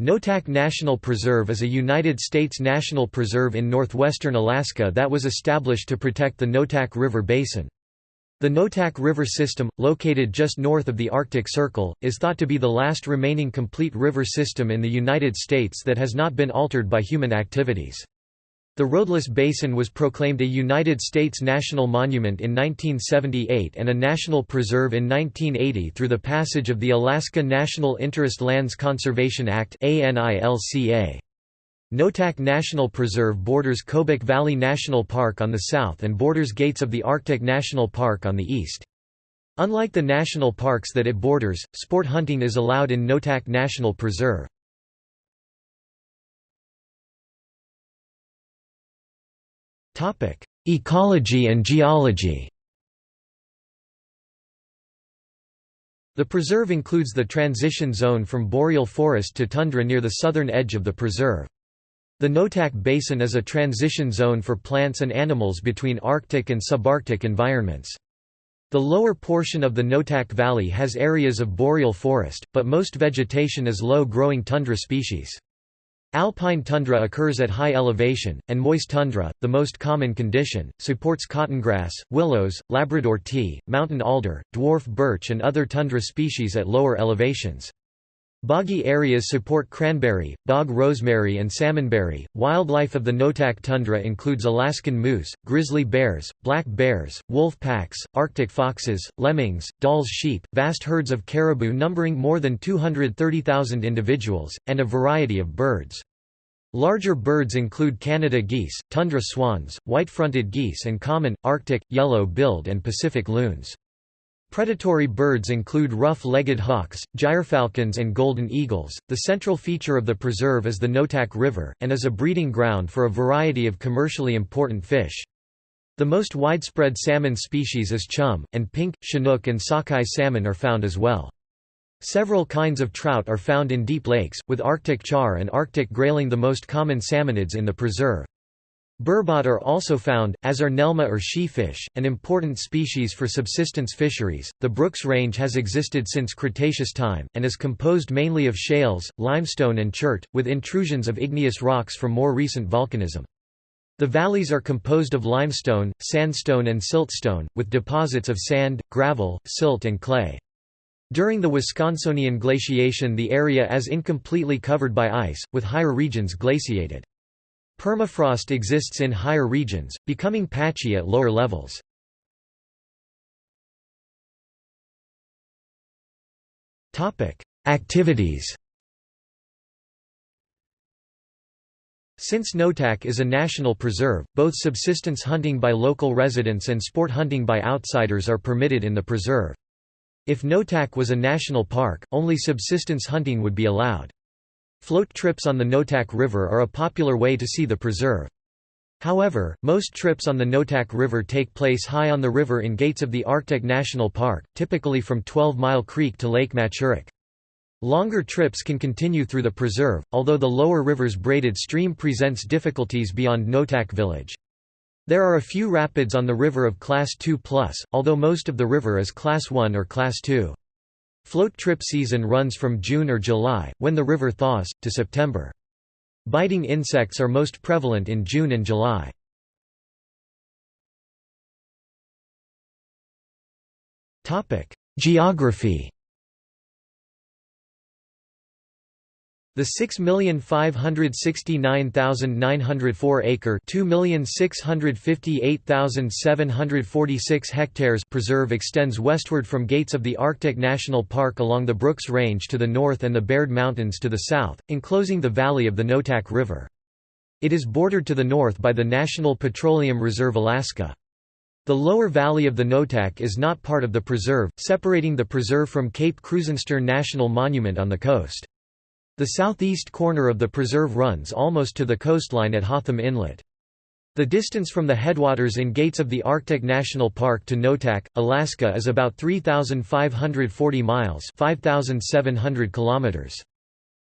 Noatak National Preserve is a United States national preserve in northwestern Alaska that was established to protect the Noatak River Basin. The Noatak River system, located just north of the Arctic Circle, is thought to be the last remaining complete river system in the United States that has not been altered by human activities. The roadless basin was proclaimed a United States National Monument in 1978 and a National Preserve in 1980 through the passage of the Alaska National Interest Lands Conservation Act Noatak National Preserve borders Kobuk Valley National Park on the south and borders Gates of the Arctic National Park on the east. Unlike the national parks that it borders, sport hunting is allowed in Noatak National Preserve. Ecology and geology The preserve includes the transition zone from boreal forest to tundra near the southern edge of the preserve. The Noatak Basin is a transition zone for plants and animals between Arctic and subarctic environments. The lower portion of the Noatak Valley has areas of boreal forest, but most vegetation is low-growing tundra species. Alpine tundra occurs at high elevation, and moist tundra, the most common condition, supports cottongrass, willows, Labrador tea, mountain alder, dwarf birch and other tundra species at lower elevations. Boggy areas support cranberry, bog rosemary and salmonberry. Wildlife of the Noatak tundra includes Alaskan moose, grizzly bears, black bears, wolf packs, arctic foxes, lemmings, Dall's sheep, vast herds of caribou numbering more than 230,000 individuals, and a variety of birds. Larger birds include Canada geese, tundra swans, white-fronted geese and common, Arctic, yellow-billed and Pacific loons. Predatory birds include rough-legged hawks, gyrfalcons and golden eagles. The central feature of the preserve is the Noatak River, and is a breeding ground for a variety of commercially important fish. The most widespread salmon species is chum, and pink, chinook and sockeye salmon are found as well. Several kinds of trout are found in deep lakes, with Arctic char and Arctic grayling the most common salmonids in the preserve. Burbot are also found, as are Nelma or sheefish, an important species for subsistence fisheries. The Brooks Range has existed since Cretaceous time, and is composed mainly of shales, limestone and chert, with intrusions of igneous rocks from more recent volcanism. The valleys are composed of limestone, sandstone and siltstone, with deposits of sand, gravel, silt and clay. During the Wisconsinan glaciation the area is incompletely covered by ice, with higher regions glaciated. Permafrost exists in higher regions, becoming patchy at lower levels. Activities Since Noatak is a national preserve, both subsistence hunting by local residents and sport hunting by outsiders are permitted in the preserve. If Noatak was a national park, only subsistence hunting would be allowed. Float trips on the Noatak River are a popular way to see the preserve. However, most trips on the Noatak River take place high on the river in gates of the Arctic National Park, typically from 12 Mile Creek to Lake Matcharak. Longer trips can continue through the preserve, although the lower river's braided stream presents difficulties beyond Noatak village. There are a few rapids on the river of Class 2+, although most of the river is Class 1 or Class 2. Float trip season runs from June or July, when the river thaws, to September. Biting insects are most prevalent in June and July. Geography The 6,569,904 acre 2,658,746 hectares preserve extends westward from gates of the Arctic National Park along the Brooks Range to the north and the Baird Mountains to the south, enclosing the valley of the Noatak River. It is bordered to the north by the National Petroleum Reserve Alaska. The lower valley of the Noatak is not part of the preserve, separating the preserve from Cape Krusenstern National Monument on the coast. The southeast corner of the preserve runs almost to the coastline at Hotham Inlet. The distance from the headwaters in gates of the Arctic National Park to Noatak, Alaska is about 3,540 miles 5,700 kilometers.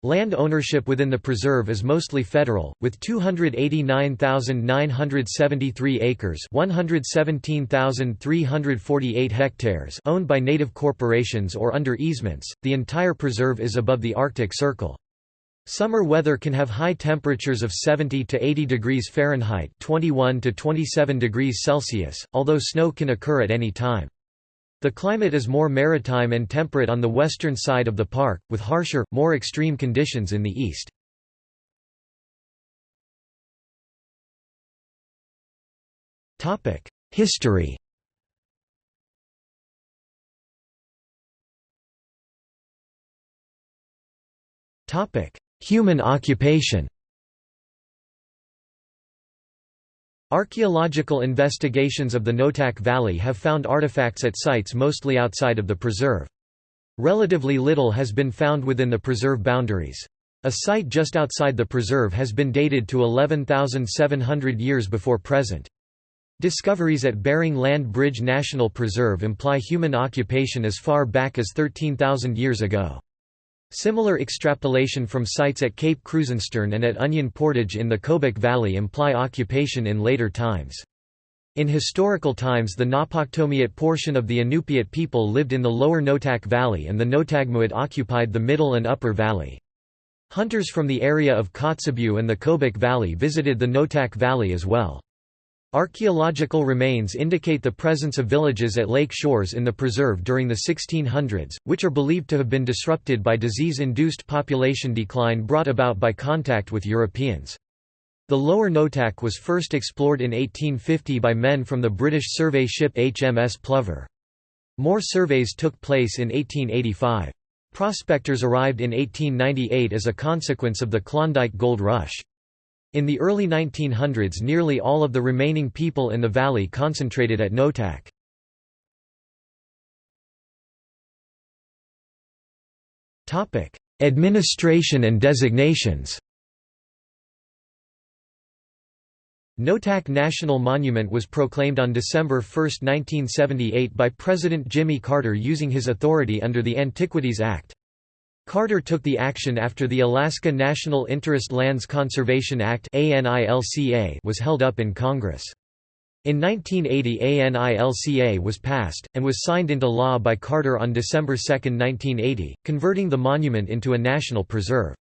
Land ownership within the preserve is mostly federal, with 289,973 acres 117,348 hectares owned by native corporations or under easements. The entire preserve is above the Arctic Circle. Summer weather can have high temperatures of 70 to 80 degrees Fahrenheit 21 to 27 degrees Celsius, although snow can occur at any time. The climate is more maritime and temperate on the western side of the park, with harsher, more extreme conditions in the east. History Human occupation Archaeological investigations of the Noatak Valley have found artifacts at sites mostly outside of the preserve. Relatively little has been found within the preserve boundaries. A site just outside the preserve has been dated to 11,700 years before present. Discoveries at Bering Land Bridge National Preserve imply human occupation as far back as 13,000 years ago. Similar extrapolation from sites at Cape Krusenstern and at Onion Portage in the Kobuk Valley imply occupation in later times. In historical times the Napaktomiut portion of the Inupiat people lived in the lower Noatak Valley and the Noatagmiut occupied the middle and upper valley. Hunters from the area of Kotzebue and the Kobuk Valley visited the Noatak Valley as well. Archaeological remains indicate the presence of villages at lake shores in the preserve during the 1600s, which are believed to have been disrupted by disease-induced population decline brought about by contact with Europeans. The lower Noatak was first explored in 1850 by men from the British survey ship HMS Plover. More surveys took place in 1885. Prospectors arrived in 1898 as a consequence of the Klondike Gold Rush. In the early 1900s nearly all of the remaining people in the valley concentrated at Noatak. Administration and designations Noatak National Monument was proclaimed on December 1, 1978 by President Jimmy Carter using his authority under the Antiquities Act. Carter took the action after the Alaska National Interest Lands Conservation Act was held up in Congress. In 1980 ANILCA was passed, and was signed into law by Carter on December 2, 1980, converting the monument into a national preserve.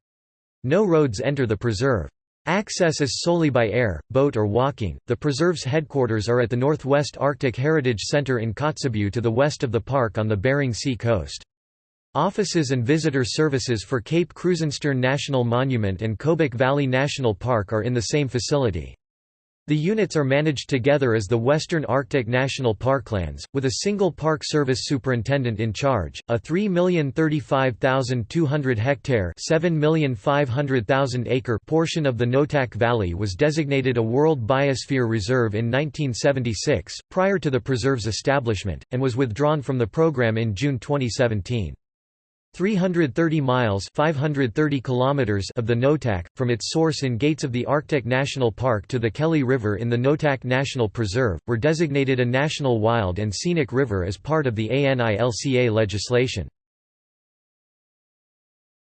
No roads enter the preserve. Access is solely by air, boat or walking. The preserve's headquarters are at the Northwest Arctic Heritage Center in Kotzebue to the west of the park on the Bering Sea coast. Offices and visitor services for Cape Krusenstern National Monument and Kobuk Valley National Park are in the same facility. The units are managed together as the Western Arctic National Parklands, with a single Park Service superintendent in charge. A 3,035,200 hectare (7,500,000 acre) portion of the Noatak Valley was designated a World Biosphere Reserve in 1976, prior to the preserve's establishment, and was withdrawn from the program in June 2017. 330 miles 530 kilometers of the Noatak, from its source in Gates of the Arctic National Park to the Kelly River in the Noatak National Preserve, were designated a National Wild and Scenic River as part of the ANILCA legislation.